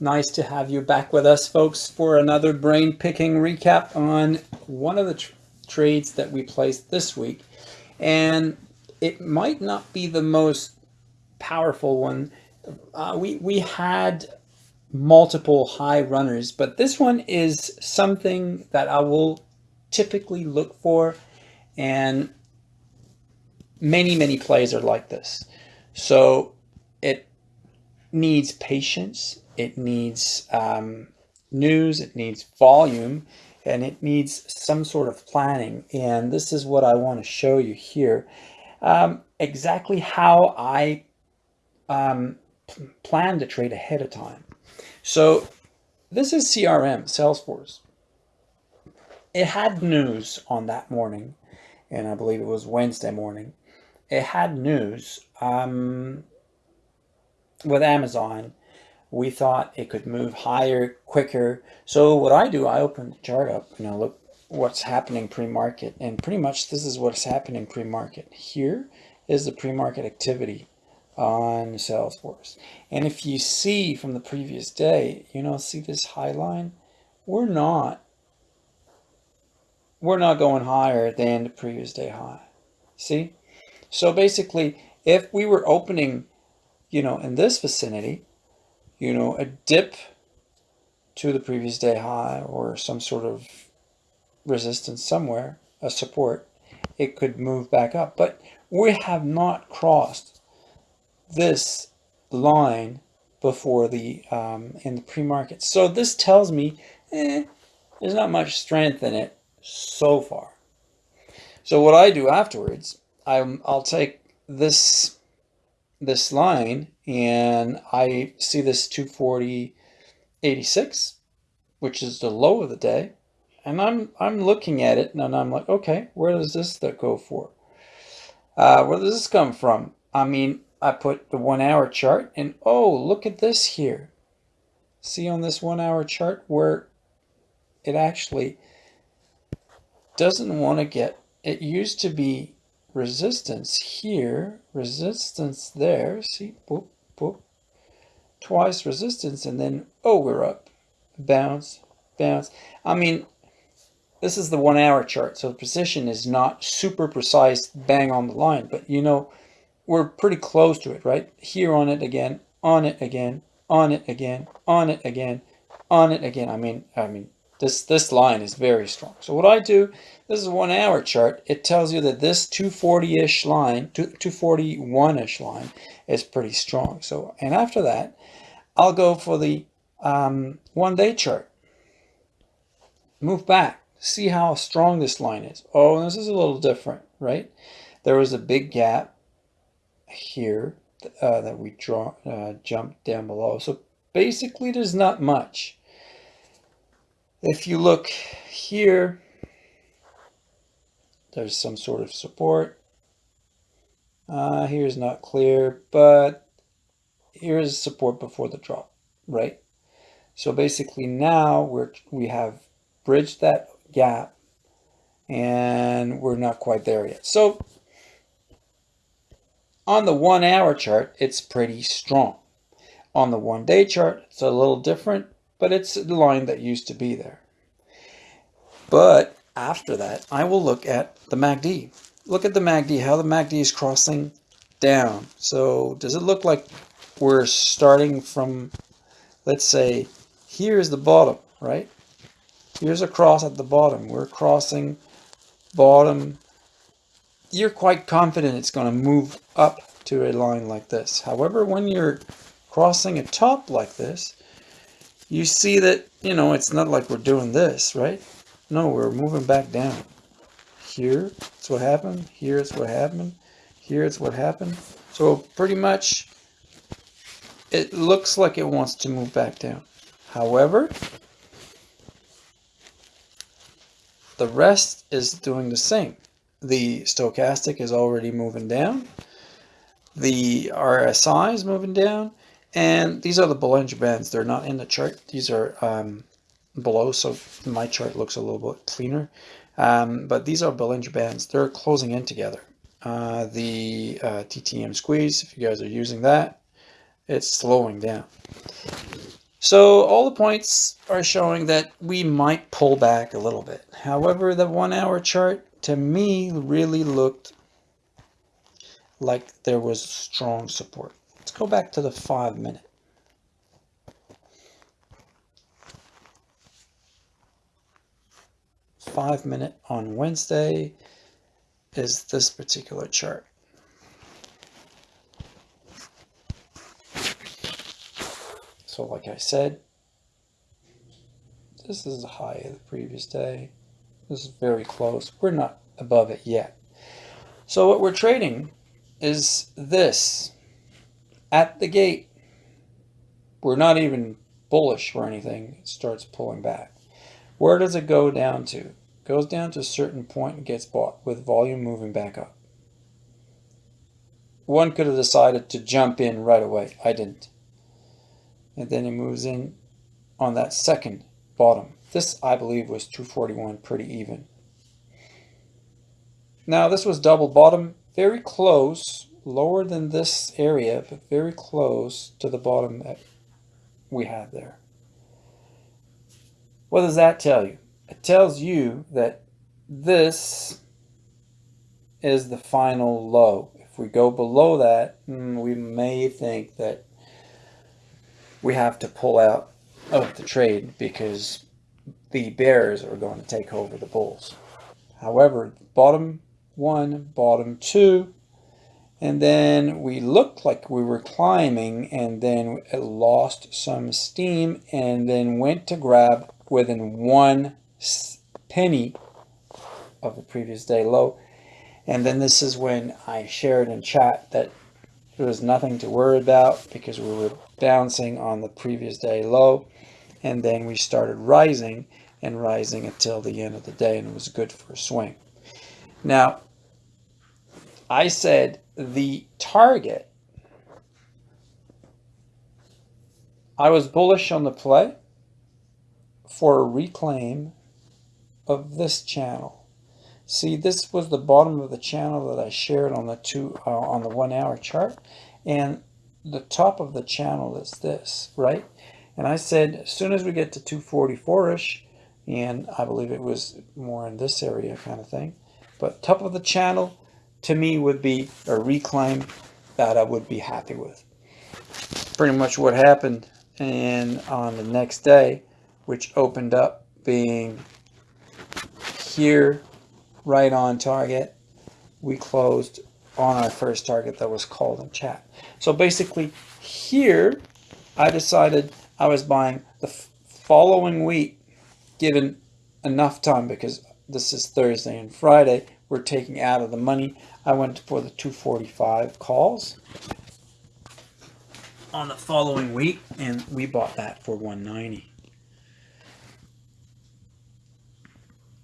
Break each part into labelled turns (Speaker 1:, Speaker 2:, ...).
Speaker 1: nice to have you back with us, folks, for another brain picking recap on one of the tr trades that we placed this week. And it might not be the most powerful one. Uh, we, we had multiple high runners, but this one is something that I will typically look for. And many, many plays are like this. So needs patience, it needs um, news, it needs volume, and it needs some sort of planning. And this is what I want to show you here. Um, exactly how I um, plan to trade ahead of time. So this is CRM, Salesforce. It had news on that morning, and I believe it was Wednesday morning. It had news um, with Amazon we thought it could move higher, quicker. So what I do, I open the chart up and I look what's happening pre-market. And pretty much this is what's happening pre-market. Here is the pre-market activity on Salesforce. And if you see from the previous day, you know, see this high line? We're not, we're not going higher than the previous day high. See? So basically, if we were opening, you know, in this vicinity, you know, a dip to the previous day high or some sort of resistance somewhere, a support, it could move back up. But we have not crossed this line before the um, in the pre-market. So this tells me eh, there's not much strength in it so far. So what I do afterwards, I'm, I'll take this this line and I see this 240.86, which is the low of the day. And I'm, I'm looking at it and I'm like, okay, where does this go for? Uh, where does this come from? I mean, I put the one hour chart and oh, look at this here. See on this one hour chart where it actually doesn't want to get, it used to be resistance here, resistance there, see, boop, boop, twice resistance, and then, oh, we're up, bounce, bounce. I mean, this is the one hour chart, so the position is not super precise, bang on the line, but you know, we're pretty close to it, right? Here on it again, on it again, on it again, on it again, on it again. I mean, I mean, this, this line is very strong. So what I do, this is a one hour chart. It tells you that this 240-ish line, 241-ish line is pretty strong. So, and after that, I'll go for the um, one day chart. Move back, see how strong this line is. Oh, this is a little different, right? There was a big gap here uh, that we draw, uh, jumped down below. So basically there's not much. If you look here, there's some sort of support. Uh, here's not clear, but here's support before the drop, right? So basically now we're, we have bridged that gap and we're not quite there yet. So on the one hour chart, it's pretty strong. On the one day chart, it's a little different but it's the line that used to be there. But after that, I will look at the MACD. Look at the MACD, how the MACD is crossing down. So does it look like we're starting from, let's say, here's the bottom, right? Here's a cross at the bottom. We're crossing bottom. You're quite confident it's going to move up to a line like this. However, when you're crossing a top like this, you see that, you know, it's not like we're doing this, right? No, we're moving back down. Here, it's what happened. Here, it's what happened. Here, it's what happened. So pretty much, it looks like it wants to move back down. However, the rest is doing the same. The stochastic is already moving down. The RSI is moving down. And these are the Bollinger Bands. They're not in the chart. These are um, below, so my chart looks a little bit cleaner. Um, but these are Bollinger Bands. They're closing in together. Uh, the uh, TTM squeeze, if you guys are using that, it's slowing down. So all the points are showing that we might pull back a little bit. However, the one hour chart to me really looked like there was strong support. Let's go back to the five minute. Five minute on Wednesday is this particular chart. So like I said, this is the high of the previous day. This is very close. We're not above it yet. So what we're trading is this at the gate. We're not even bullish or anything. It starts pulling back. Where does it go down to? It goes down to a certain point and gets bought with volume moving back up. One could have decided to jump in right away. I didn't and then it moves in on that second bottom. This, I believe, was 241, pretty even. Now, this was double bottom, very close, lower than this area, but very close to the bottom that we had there. What does that tell you? It tells you that this is the final low. If we go below that, hmm, we may think that we have to pull out of the trade because the bears are going to take over the bulls. However, bottom one, bottom two, and then we looked like we were climbing and then it lost some steam and then went to grab within one penny of the previous day low. And then this is when I shared in chat that there was nothing to worry about because we were bouncing on the previous day low and then we started rising and rising until the end of the day and it was good for a swing. Now, I said the target, I was bullish on the play for a reclaim of this channel. See, this was the bottom of the channel that I shared on the two uh, on the one hour chart. And the top of the channel is this, right? And I said, as soon as we get to 244-ish, and I believe it was more in this area kind of thing, but top of the channel to me would be a reclaim that I would be happy with. Pretty much what happened and on the next day, which opened up being here right on target, we closed on our first target that was called in chat. So basically here, I decided I was buying the following week, given enough time because this is Thursday and Friday, we're taking out of the money. I went for the 245 calls on the following week and we bought that for 190.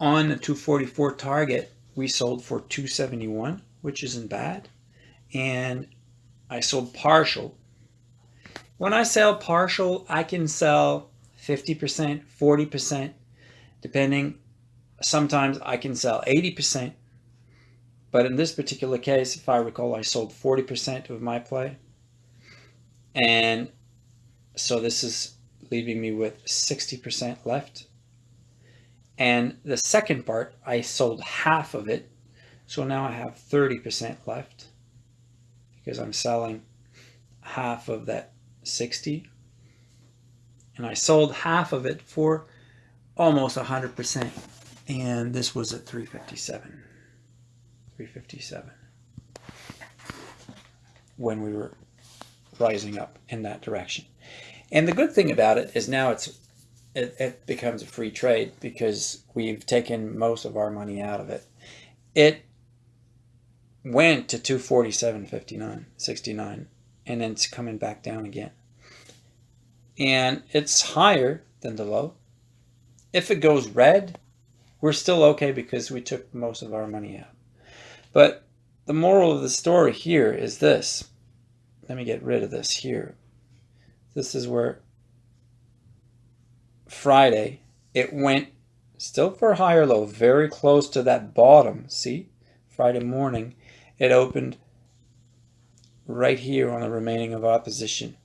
Speaker 1: On the 244 target, we sold for 271 which isn't bad. And I sold partial. When I sell partial, I can sell 50%, 40%, depending. Sometimes I can sell 80%. But in this particular case, if I recall, I sold 40% of my play. And so this is leaving me with 60% left. And the second part, I sold half of it so now I have 30% left because I'm selling half of that 60 and I sold half of it for almost 100% and this was at 357 357 when we were rising up in that direction and the good thing about it is now it's it, it becomes a free trade because we've taken most of our money out of it it went to 247.59, 69, and then it's coming back down again. And it's higher than the low. If it goes red, we're still okay because we took most of our money out. But the moral of the story here is this. Let me get rid of this here. This is where Friday, it went still for a higher low, very close to that bottom. See, Friday morning, it opened right here on the remaining of opposition.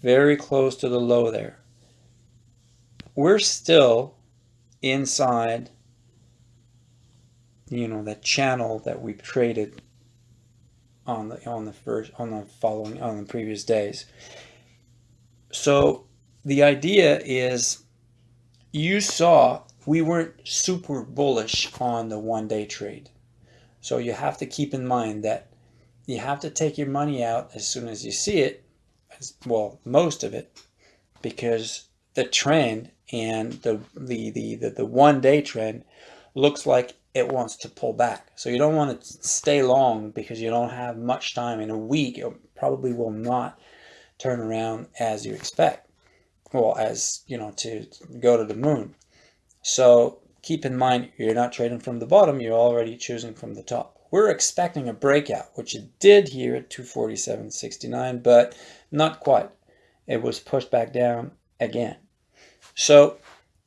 Speaker 1: Very close to the low there. we're still inside, you know, that channel that we traded on the on the first on the following on the previous days. So the idea is you saw we weren't super bullish on the one day trade. So you have to keep in mind that you have to take your money out as soon as you see it, as, well, most of it, because the trend and the, the, the, the, the one day trend looks like it wants to pull back. So you don't want to stay long because you don't have much time. In a week, it probably will not turn around as you expect. Well, as, you know, to go to the moon. So keep in mind, you're not trading from the bottom, you're already choosing from the top. We're expecting a breakout, which it did here at 247.69, but not quite. It was pushed back down again. So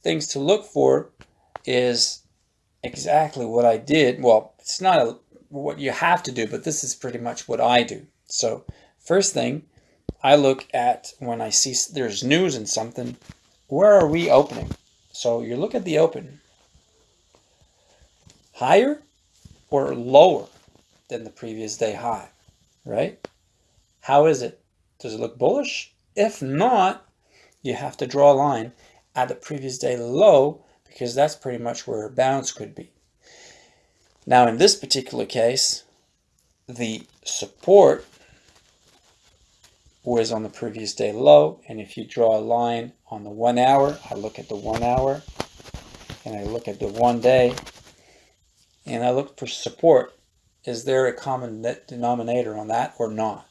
Speaker 1: things to look for is exactly what I did. Well, it's not a, what you have to do, but this is pretty much what I do. So first thing, I look at when I see there's news and something, where are we opening? So you look at the open, higher or lower than the previous day high, right? How is it? Does it look bullish? If not, you have to draw a line at the previous day low because that's pretty much where a bounce could be. Now in this particular case, the support was on the previous day low and if you draw a line on the one hour, I look at the one hour and I look at the one day and I look for support. Is there a common denominator on that or not?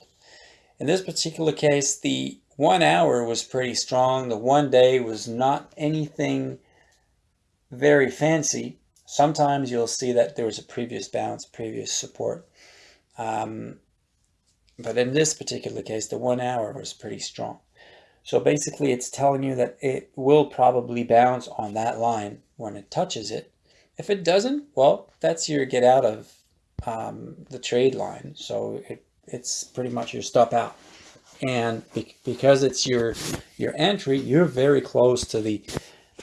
Speaker 1: In this particular case, the one hour was pretty strong. The one day was not anything very fancy. Sometimes you'll see that there was a previous bounce, previous support. Um, but in this particular case, the one hour was pretty strong. So basically it's telling you that it will probably bounce on that line when it touches it if it doesn't, well, that's your get out of um, the trade line. So it, it's pretty much your stop out. And be because it's your your entry, you're very close to the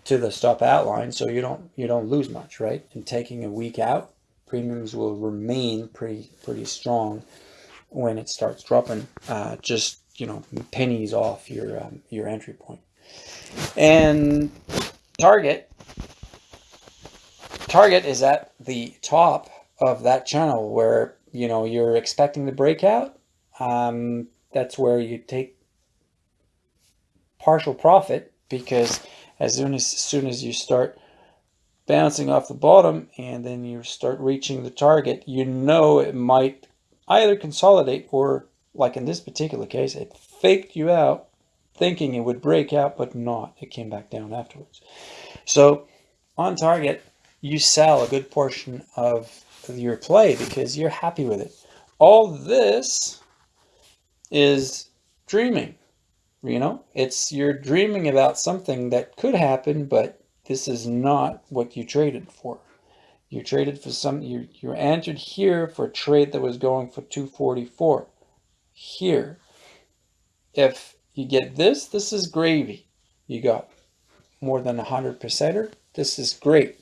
Speaker 1: to the stop out line, so you don't you don't lose much, right? And taking a week out, premiums will remain pretty pretty strong when it starts dropping. Uh, just you know pennies off your um, your entry point. And target target is at the top of that channel where, you know, you're expecting the breakout. Um, that's where you take partial profit because as soon as, as soon as you start bouncing off the bottom and then you start reaching the target, you know it might either consolidate or like in this particular case, it faked you out thinking it would break out, but not. It came back down afterwards. So on target, you sell a good portion of your play because you're happy with it. All this is dreaming, you know, it's you're dreaming about something that could happen, but this is not what you traded for. You traded for some, you, you entered here for a trade that was going for 244. Here, if you get this, this is gravy. You got more than a 100 percenter. This is great.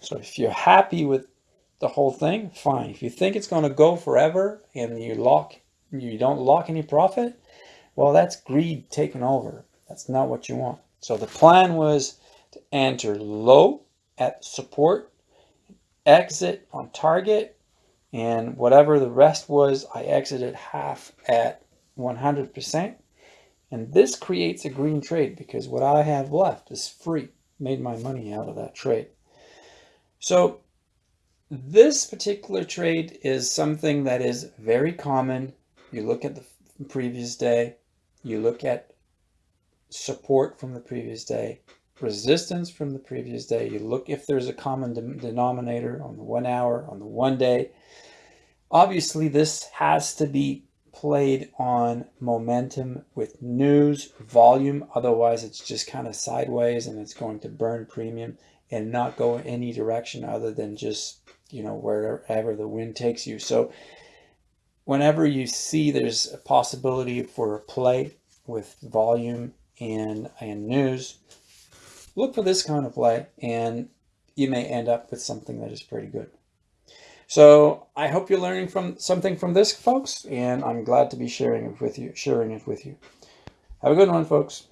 Speaker 1: So if you're happy with the whole thing, fine. If you think it's going to go forever and you lock, you don't lock any profit, well, that's greed taking over. That's not what you want. So the plan was to enter low at support, exit on target, and whatever the rest was, I exited half at 100%. And this creates a green trade because what I have left is free. Made my money out of that trade. So this particular trade is something that is very common. You look at the previous day, you look at support from the previous day, resistance from the previous day. You look if there's a common de denominator on the one hour, on the one day. Obviously, this has to be played on momentum with news, volume. Otherwise, it's just kind of sideways and it's going to burn premium and not go any direction other than just, you know, wherever the wind takes you. So whenever you see there's a possibility for a play with volume and, and news, look for this kind of play and you may end up with something that is pretty good. So I hope you're learning from something from this, folks, and I'm glad to be sharing it with you. Sharing it with you. Have a good one, folks.